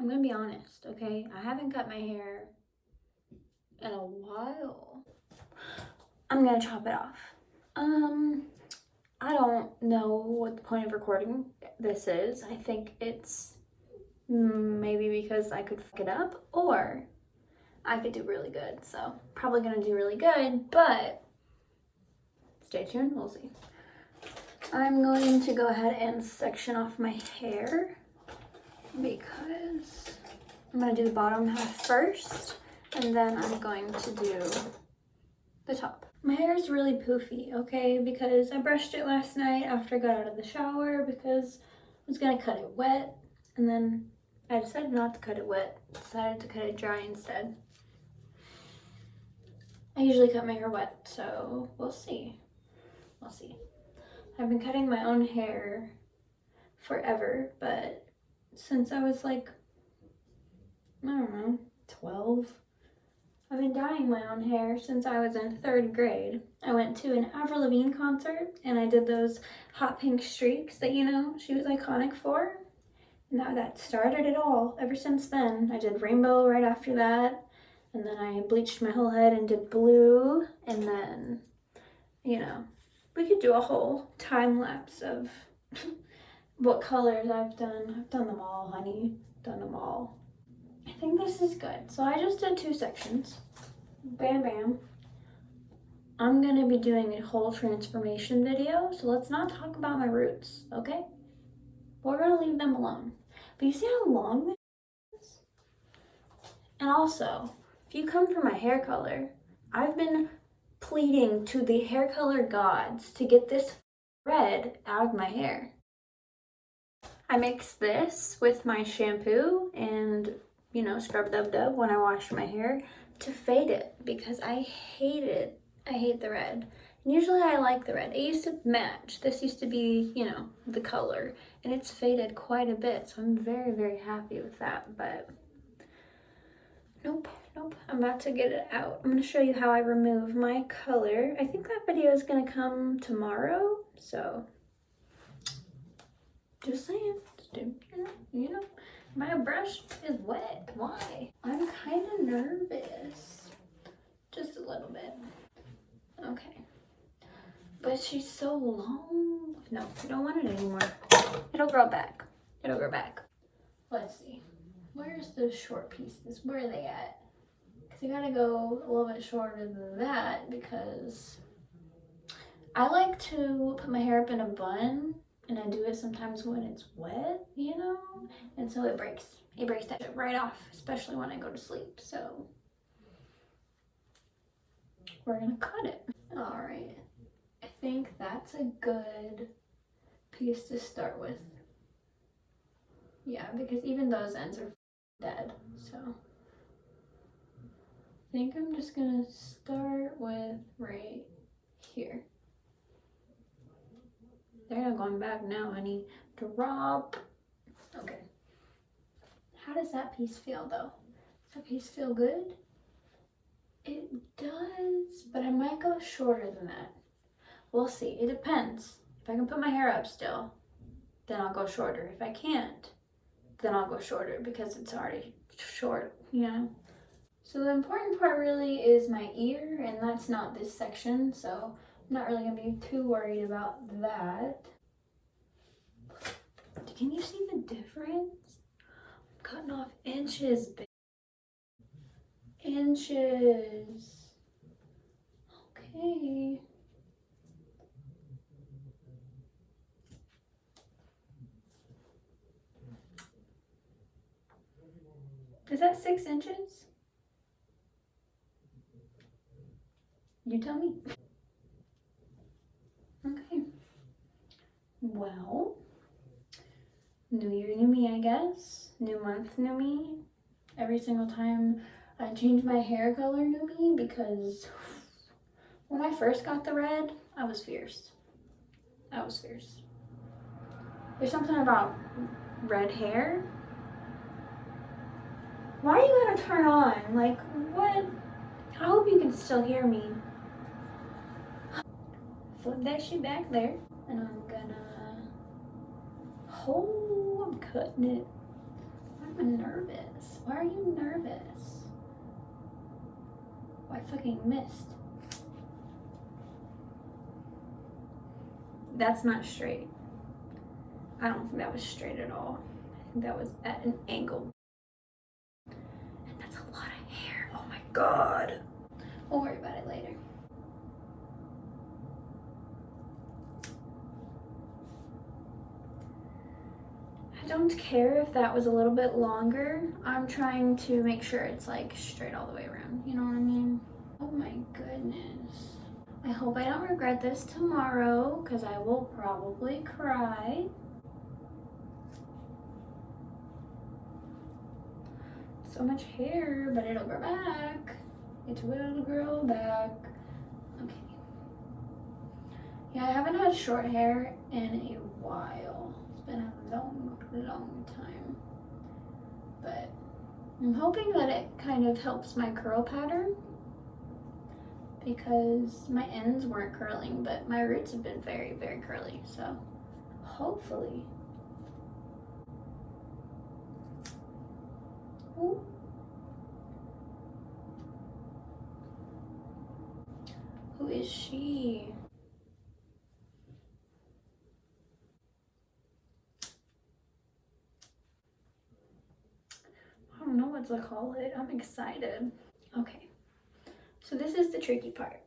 I'm gonna be honest, okay? I haven't cut my hair in a while. I'm gonna chop it off. Um, I don't know what the point of recording this is. I think it's maybe because I could fuck it up or I could do really good. So probably gonna do really good, but stay tuned, we'll see. I'm going to go ahead and section off my hair because I'm gonna do the bottom half first and then I'm going to do the top. My hair is really poofy, okay, because I brushed it last night after I got out of the shower because I was gonna cut it wet and then I decided not to cut it wet, decided to cut it dry instead. I usually cut my hair wet, so we'll see. We'll see. I've been cutting my own hair forever, but since I was like, I don't know, 12, I've been dyeing my own hair since I was in third grade. I went to an Avril Lavigne concert and I did those hot pink streaks that, you know, she was iconic for. And that, that started it all. Ever since then, I did rainbow right after that. And then I bleached my whole head and did blue. And then, you know, we could do a whole time lapse of what colors I've done. I've done them all, honey. Done them all. I think this is good. So I just did two sections. Bam, bam. I'm going to be doing a whole transformation video, so let's not talk about my roots, okay? We're going to leave them alone. But you see how long this is? And also, if you come for my hair color, I've been pleading to the hair color gods to get this red out of my hair. I mix this with my shampoo and you know, scrub dub dub when I wash my hair to fade it because I hate it. I hate the red. And usually I like the red. It used to match. This used to be, you know, the color. And it's faded quite a bit. So I'm very, very happy with that. But nope, nope. I'm about to get it out. I'm going to show you how I remove my color. I think that video is going to come tomorrow. So just saying. Know, you know. My brush is wet. Why? I'm kind of nervous. Just a little bit. Okay. But she's so long. No, I don't want it anymore. It'll grow back. It'll grow back. Let's see. Where's the short pieces? Where are they at? Because I gotta go a little bit shorter than that because I like to put my hair up in a bun and I do it sometimes when it's wet, you know? And so it breaks. It breaks that shit right off, especially when I go to sleep. So we're gonna cut it. All right. I think that's a good piece to start with. Yeah, because even those ends are dead, so. I think I'm just gonna start with right here. They're not going back now, honey. Drop. Okay. How does that piece feel though? Does that piece feel good? It does, but I might go shorter than that. We'll see. It depends. If I can put my hair up still, then I'll go shorter. If I can't, then I'll go shorter because it's already short, you know? So the important part really is my ear, and that's not this section, so not really gonna be too worried about that. Can you see the difference? I'm cutting off inches. Inches. Okay. Is that six inches? You tell me. Okay. Well, new year, new me, I guess. New month, new me. Every single time I change my hair color, new me, because when I first got the red, I was fierce. I was fierce. There's something about red hair. Why are you gonna turn on? Like, what? I hope you can still hear me flip that shit back there. And I'm gonna, oh, I'm cutting it. I'm nervous. Why are you nervous? I fucking missed. That's not straight. I don't think that was straight at all. I think that was at an angle. And that's a lot of hair. Oh my god. We'll worry about it later. Don't care if that was a little bit longer. I'm trying to make sure it's like straight all the way around. You know what I mean? Oh my goodness. I hope I don't regret this tomorrow because I will probably cry. So much hair, but it'll grow back. It will grow back. Okay. Yeah, I haven't had short hair in a while. It's been a long, long time. But I'm hoping that it kind of helps my curl pattern because my ends weren't curling, but my roots have been very, very curly. So hopefully. Ooh. Who is she? I don't know what to call it. I'm excited. Okay. So this is the tricky part.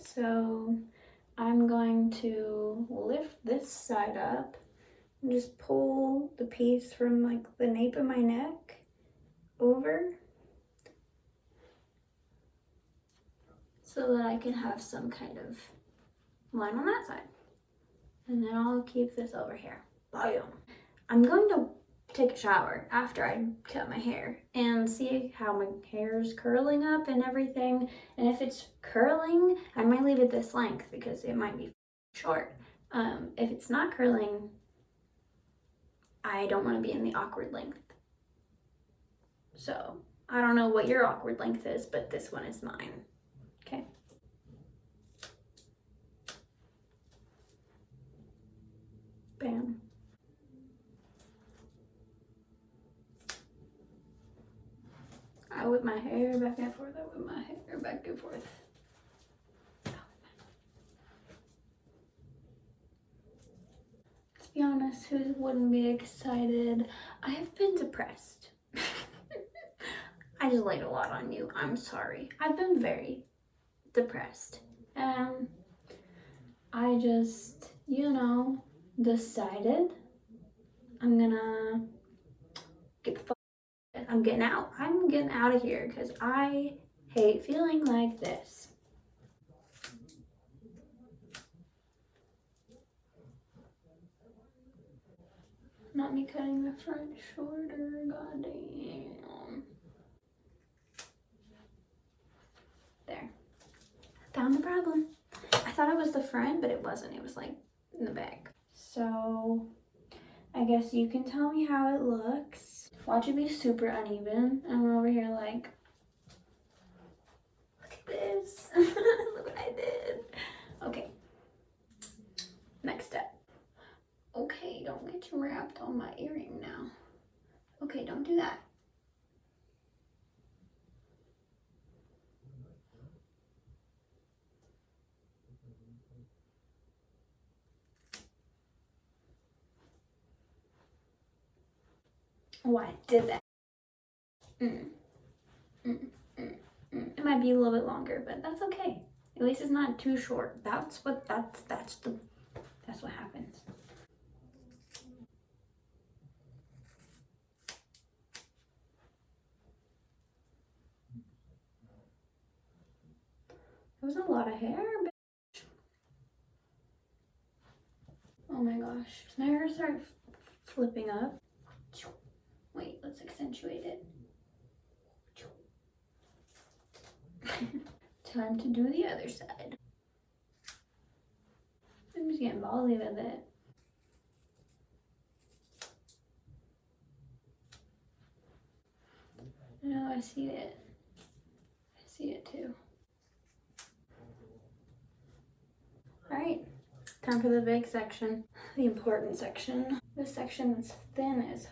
So I'm going to lift this side up and just pull the piece from like the nape of my neck over so that I can have some kind of line on that side. And then I'll keep this over here. Boom. I'm going to take a shower after I cut my hair and see how my hair is curling up and everything. And if it's curling, I might leave it this length because it might be short. Um, if it's not curling, I don't want to be in the awkward length. So I don't know what your awkward length is, but this one is mine. Okay. Bam. Whip my hair back and forth. I whip my hair back and forth. Let's be honest, who wouldn't be excited? I have been depressed. I just laid a lot on you. I'm sorry. I've been very depressed. Um, I just, you know, decided I'm gonna get the I'm getting out. I'm getting out of here because I hate feeling like this. Not me cutting the front shorter, goddamn. There. Found the problem. I thought it was the front, but it wasn't. It was like in the back. So I guess you can tell me how it looks. Watch it be super uneven. And I'm over here like, look at this. look what I did. Okay. Next step. Okay, don't get you wrapped on my earring now. Okay, don't do that. Oh, I did that. Mm. Mm, mm, mm. It might be a little bit longer, but that's okay. At least it's not too short. That's what that's that's the that's what happens. It was a lot of hair, bitch. Oh my gosh. My hair start flipping up? Wait, let's accentuate it. Time to do the other side. I'm just getting ballsy with it. No, I see it. I see it too. All right, time for the big section, the important section. This section that's thin as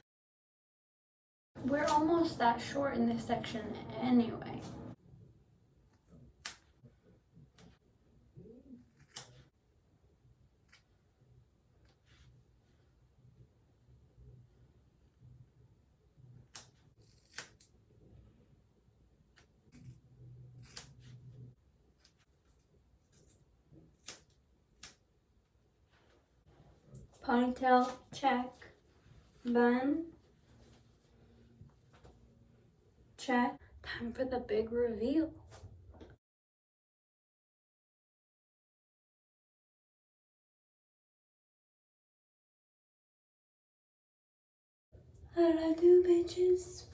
We're almost that short in this section anyway. Ponytail, check. Bun, check. Time for the big reveal. How did I do, bitches?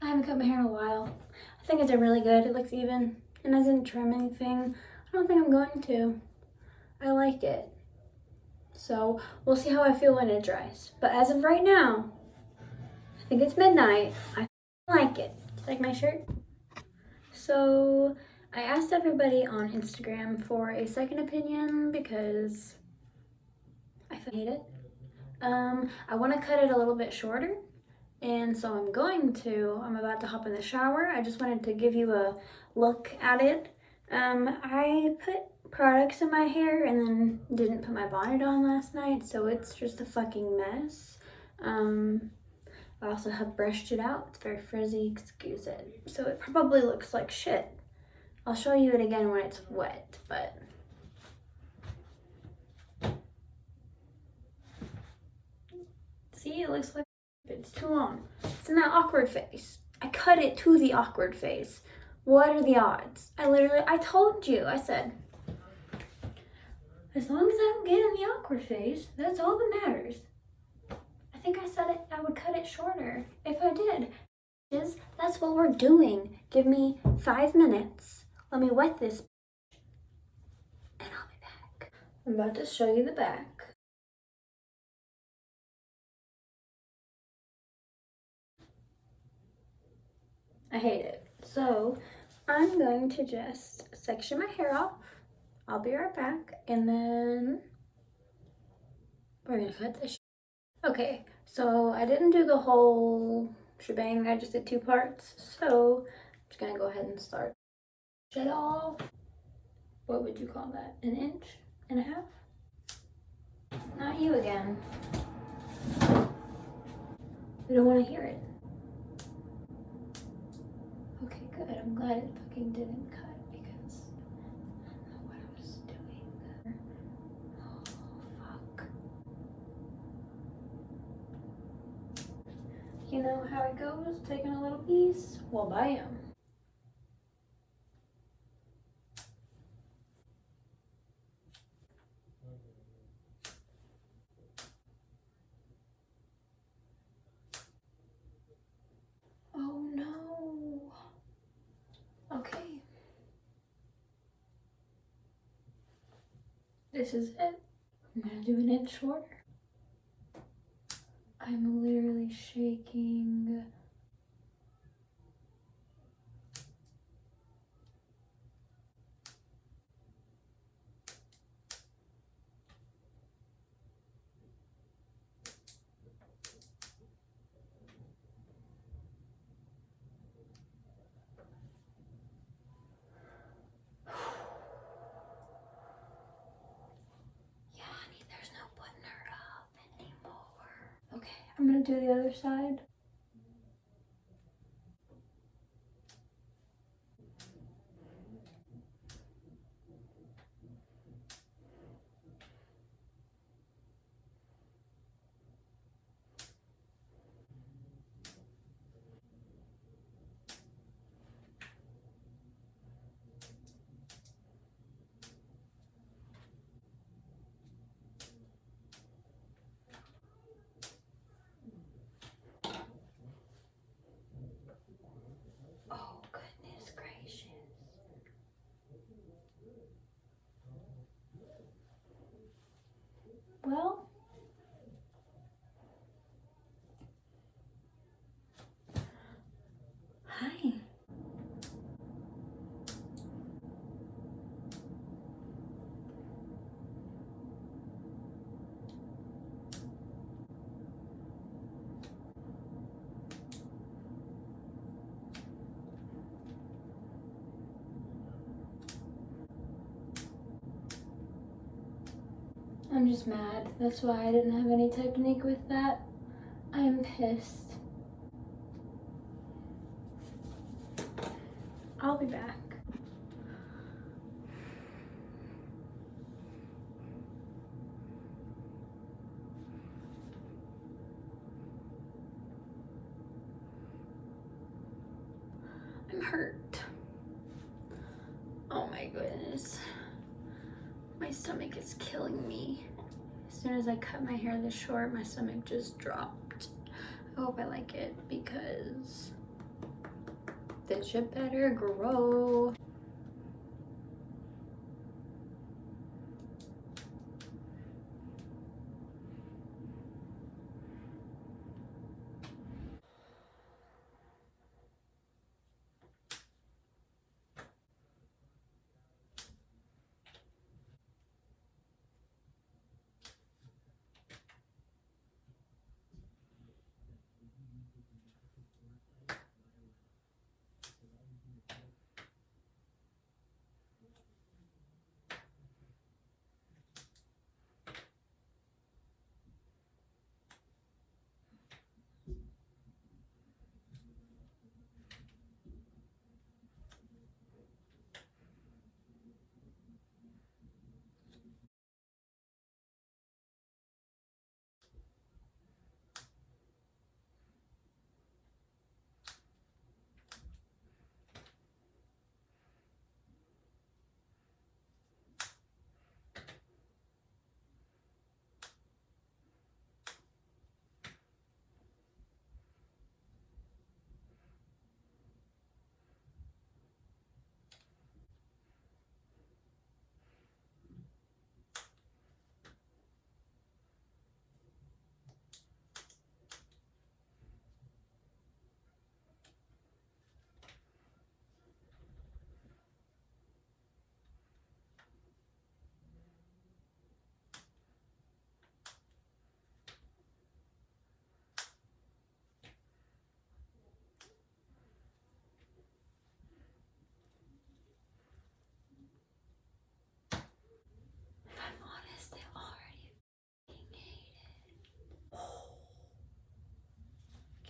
I haven't cut my hair in a while. I think it did really good. It looks even. And I didn't trim anything. I don't think I'm going to. I like it. So we'll see how I feel when it dries. But as of right now, I think it's midnight. I like it. Like my shirt? So I asked everybody on Instagram for a second opinion because I hate it. Um, I want to cut it a little bit shorter. And so I'm going to, I'm about to hop in the shower. I just wanted to give you a look at it. Um, I put products in my hair and then didn't put my bonnet on last night, so it's just a fucking mess. Um, I also have brushed it out. It's very frizzy, excuse it. So it probably looks like shit. I'll show you it again when it's wet, but... See, it looks like it's too long. It's in that awkward face. I cut it to the awkward face. What are the odds? I literally, I told you, I said, as long as I don't get in the awkward face, that's all that matters. I think I said it, I would cut it shorter if I did. Is That's what we're doing. Give me five minutes. Let me wet this and I'll be back. I'm about to show you the back. I hate it. So I'm going to just section my hair off I'll be right back and then we're gonna cut this. Okay, so I didn't do the whole shebang, I just did two parts. So I'm just gonna go ahead and start. Shut off, what would you call that? An inch and a half? Not you again. We don't want to hear it. Okay, good. I'm glad it fucking didn't cut. Know how it goes, taking a little piece, well bam. Oh no. Okay. This is it. I'm gonna do an inch shorter. I'm literally shaking. Do the other side. I'm just mad. That's why I didn't have any technique with that. I am pissed. I'll be back. I'm hurt. Oh my goodness. My stomach is killing me. As soon as I cut my hair this short, my stomach just dropped. I hope I like it because this should better grow.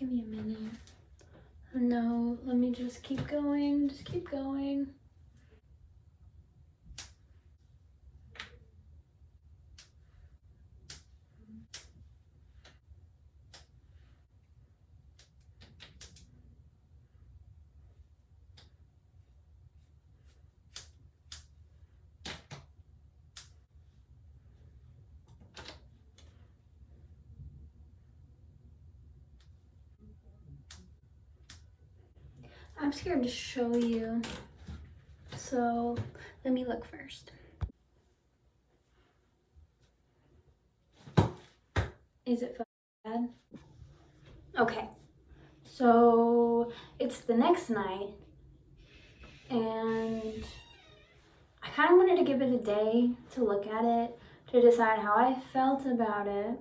Give me a minute. Oh, no, let me just keep going. Just keep going. I'm scared to show you. So let me look first. Is it bad? Okay. So it's the next night and I kind of wanted to give it a day to look at it, to decide how I felt about it.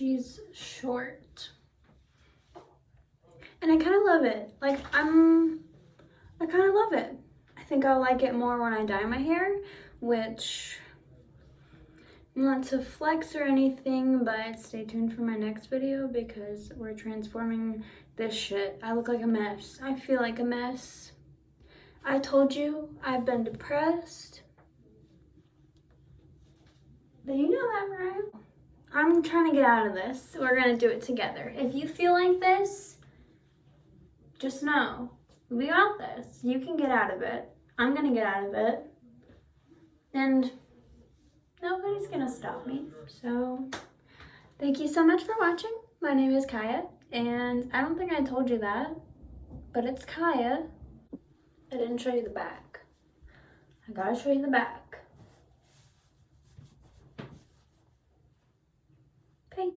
She's short. And I kind of love it. Like, I'm, I kind of love it. I think I'll like it more when I dye my hair, which, not to flex or anything, but stay tuned for my next video because we're transforming this shit. I look like a mess. I feel like a mess. I told you I've been depressed. But you know that, right? I'm trying to get out of this. We're gonna do it together. If you feel like this, just know we got this. You can get out of it. I'm gonna get out of it. And nobody's gonna stop me. So thank you so much for watching. My name is Kaya, and I don't think I told you that, but it's Kaya. I didn't show you the back. I gotta show you the back.